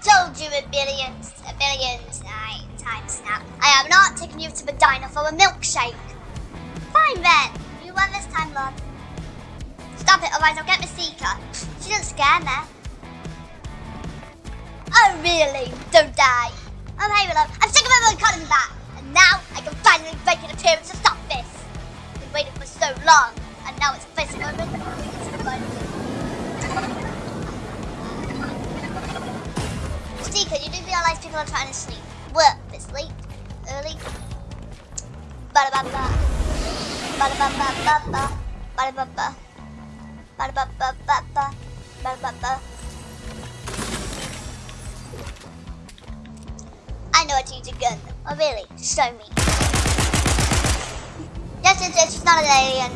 told you a billion, a billion times now. I have not taken you to Medina for a milkshake. Fine then. You won this time, love. Stop it, otherwise I'll get Mystica. She doesn't scare me. Oh, really? Don't die. Oh, hey, love. I'm sick of everyone calling me back. And now I can finally make an appearance to stop this. I've been waiting for so long, and now it's Mystica, you do realize people are trying to sleep. Work this late, early. Ba da ba ba. Ba da ba ba ba ba. Ba da ba ba. Ba da ba ba ba ba. Ba da ba ba. I know how to use a gun. Oh really? Show me. Yes, yes, yes, she's not an alien.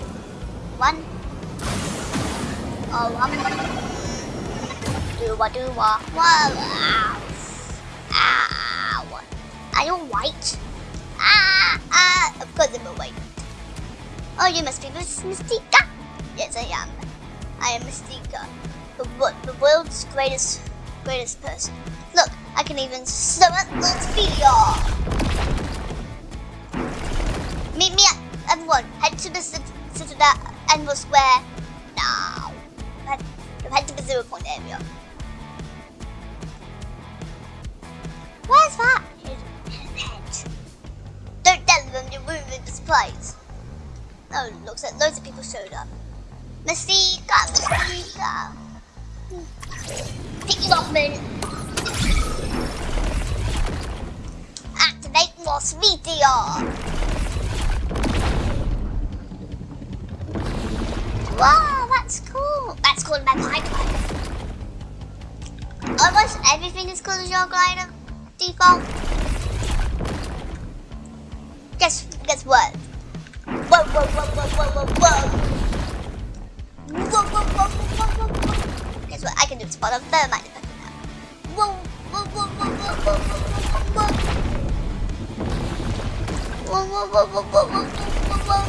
One. Oh, um. Do what, do what. Wow. You white? Ah, ah. Of course I'm white. Oh, you must be Miss Mystica. Yes, I am. I am Mystica, the, the world's greatest, greatest person. Look, I can even summon Meteor. Meet me at everyone. Head to the Citadel Emerald Square now. Head, head to the zero point area. Where's that? The supplies. Oh, looks like loads of people showed up. Pick it up, man. Activate Lost Meteor. Wow, that's cool. That's called my glider. Almost everything is called your glider default. Guess what? Whoa whoa whoa whoa whoa whoa whoa. Whoa, whoa, whoa, whoa, whoa, whoa. Guess what? I can do spot on thermite effect now. Whoa, whoa, whoa, whoa, whoa, whoa, whoa, whoa, whoa. Whoa, whoa, whoa, whoa, whoa, whoa, whoa, whoa.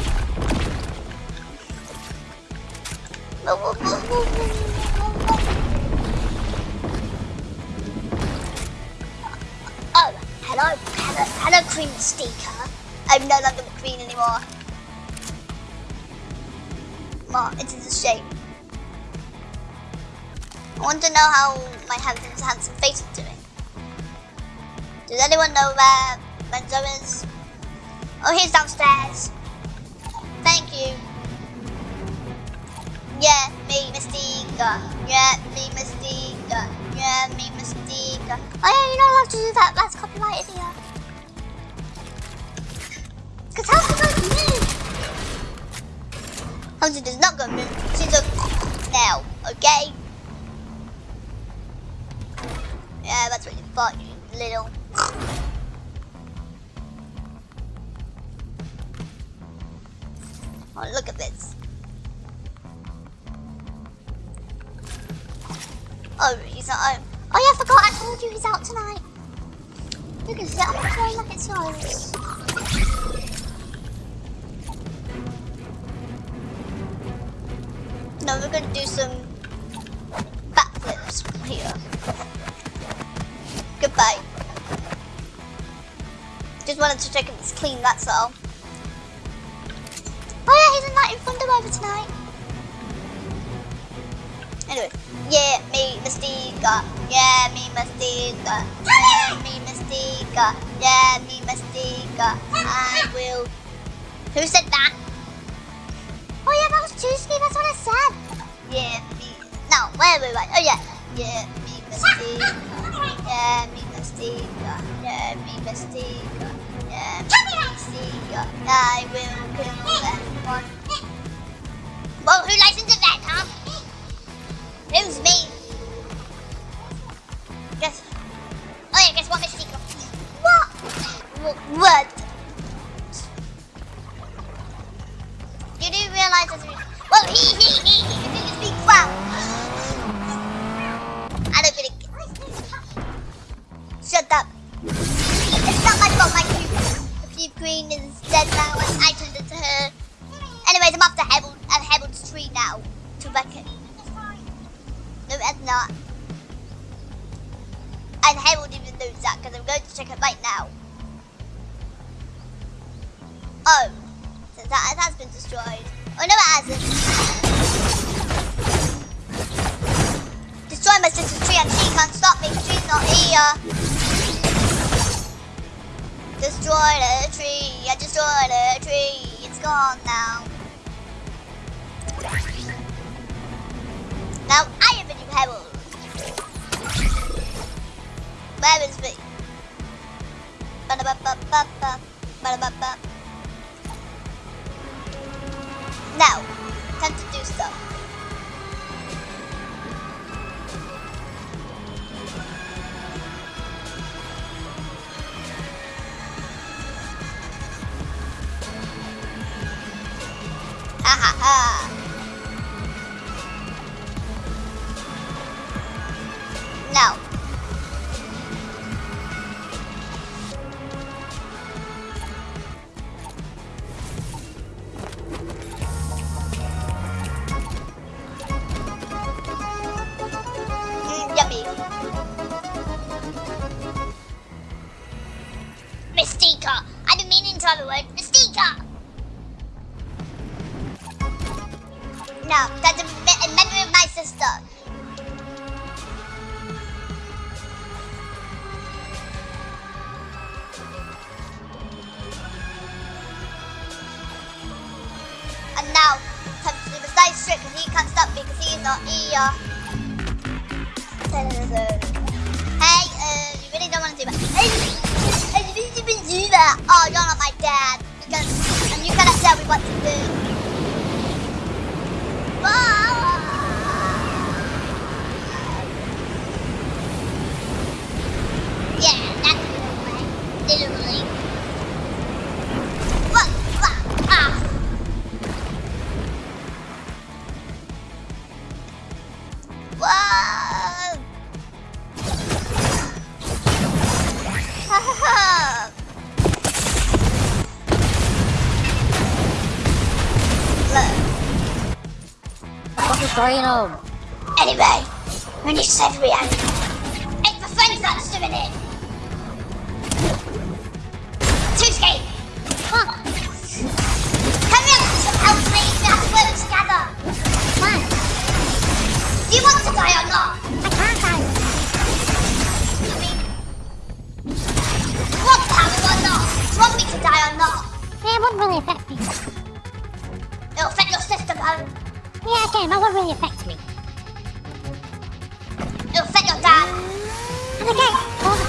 Whoa, whoa, whoa, whoa, whoa, whoa, Oh, hello, hello, hello, Queen Steaker. I'm no longer the queen anymore. Well, it is a shame. I want to know how my handsome, handsome face is doing. Does anyone know where Benzo is? Oh, he's downstairs. Thank you. Yeah, me, Mystica. Yeah, me, Mystica. Yeah, me, Mystica. Oh yeah, you're not allowed to do that. That's copyrighted here. Because how's it to move? Hunter does not go move. She's a now, okay? Yeah, that's what you thought, you little. Oh, look at this. Oh, he's not home. Oh yeah, I forgot I told you he's out tonight. Look at that, like it's yours. No, we're gonna do some backflips here. Goodbye. Just wanted to check if it's clean, that's all. Oh yeah, he's inviting Thunder over tonight. Anyway, yeah, me, Mystica. Yeah, me, Mystica. Yeah, me, Mystica. Yeah, me, Mystica. I will. Who said that? Oh yeah, that was Tuesday, that's what I said. Yeah, me. No, wait, wait, wait. Oh yeah. Yeah, me, Mystica. Yeah, me, Mystica. Yeah, me, Mystica. Yeah, me, Mystica. I will kill everyone. Well, that because I'm going to check it right now. Oh, so that has been destroyed. Oh no, it hasn't. Destroy my sister's tree and she can't stop me. She's not here. Destroy the tree. I destroyed the tree. It's gone now. Now I Is me? Ba-da-ba-ba-ba-ba. Ba-da-ba-ba. Now, time to do so. Ah, ha ha ha. Not here. Hey, uh, you really don't want to do that. Hey, hey, you even do that. Oh, you're not my dad. Because, and you cannot tell me what to do. Whoa! Ha? Anyway, when you said we had it's the friends that's doing it. Yeah, again, that wouldn't really affect me. It'll affect your dad. And again, it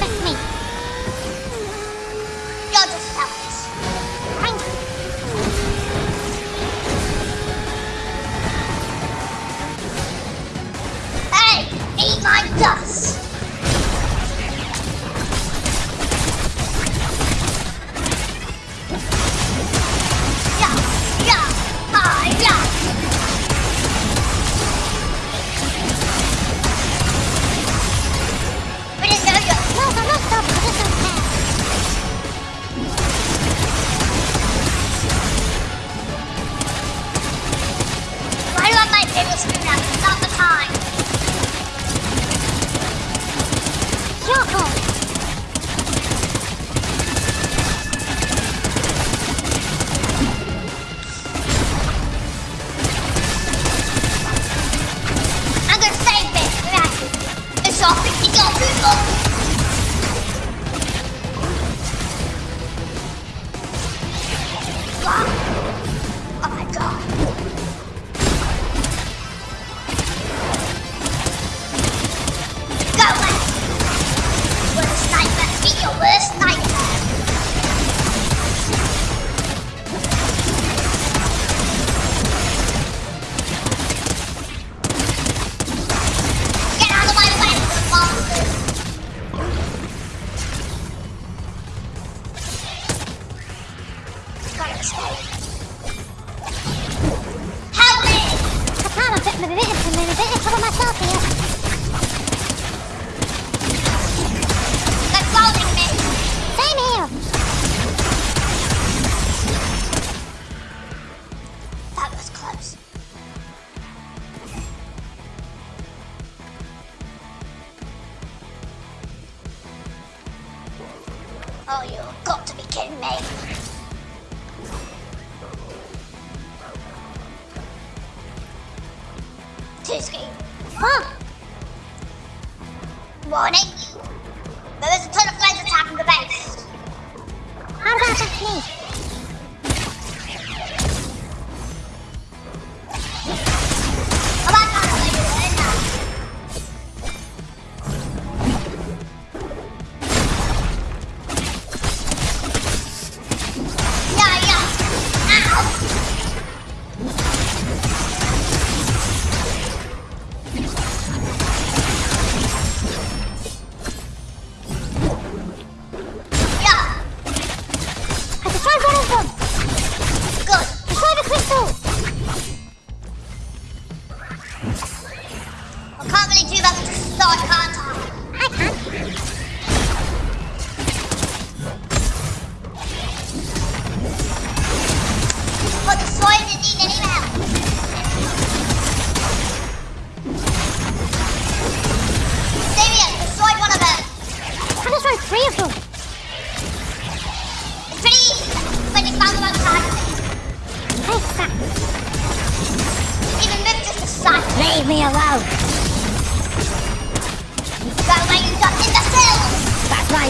you. Got to be kidding me.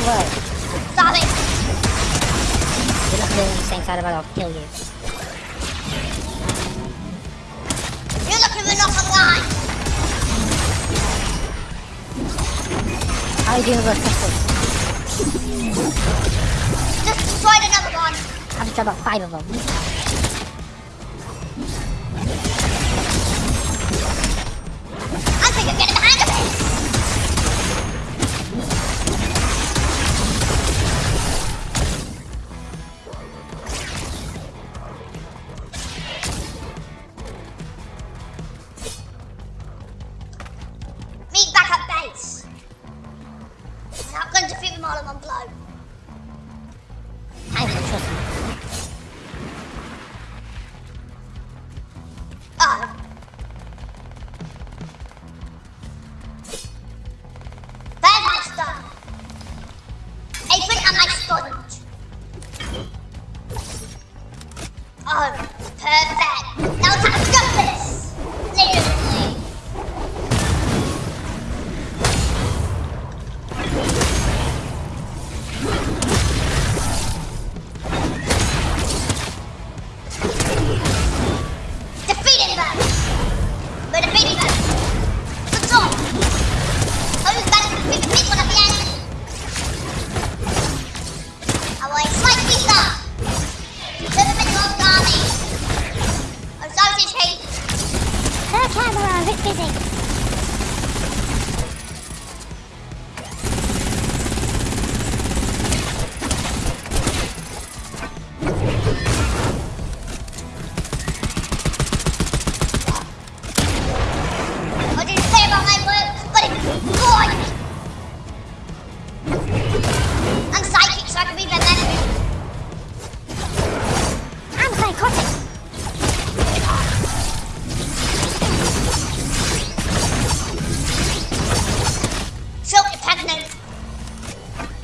would. Stop it! You're not doing these things, it. I'll kill you. You're looking for from line! How are you doing with pistols? Just destroyed another one! I've just about five of them. I think I'm getting behind him! Back at base. And I'm going to defeat them all in one blow. Hang on, trust me. But it big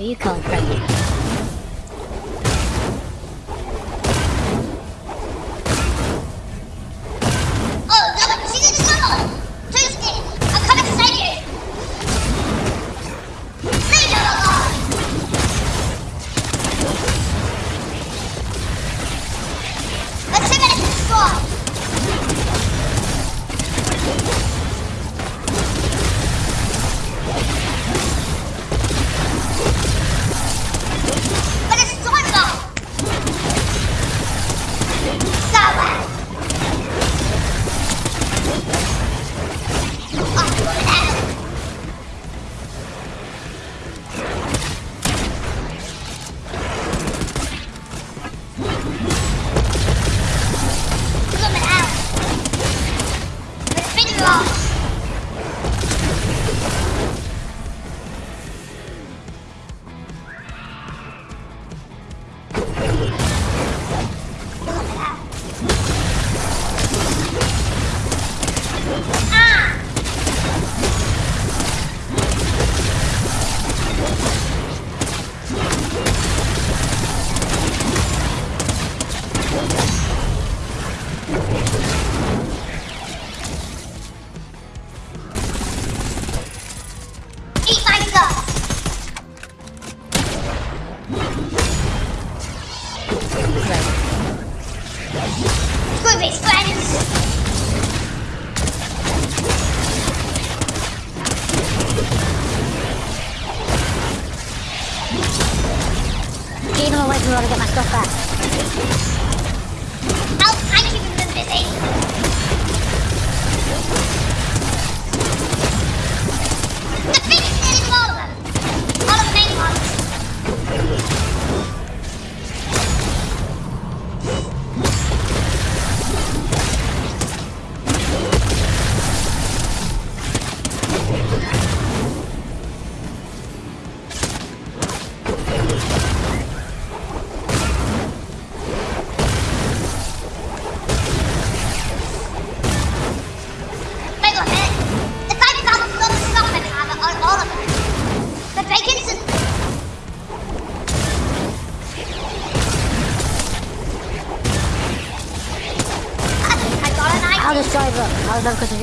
you come from?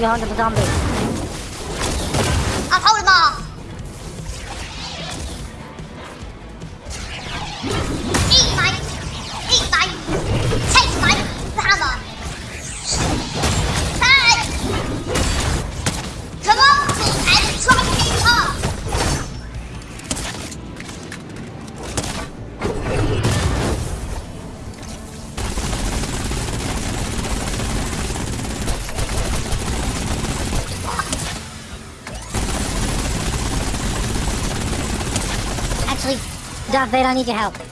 Beyond the zombie. out there, I need your help.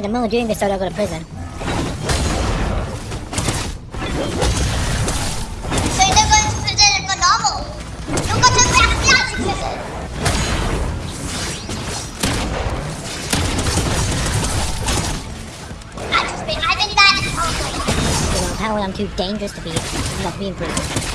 wanted a mill during this, so I go to prison. So you're going to prison for normal? You go to Backyard's prison! I've been that. Oh, you know, apparently I'm too dangerous to be, not be prison.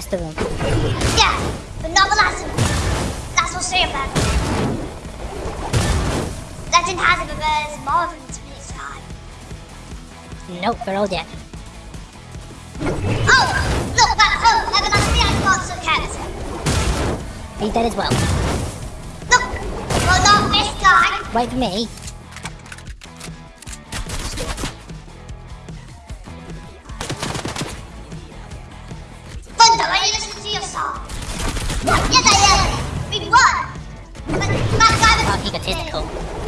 Rest of them. Yeah, but not the last them. That's what's three of them. Legend has it that there's more to be described. Nope, they're all dead. Oh, look, that oh, everlasting ice monster cat. He's dead as well. Look, well not this guy. Wait for me. is cool.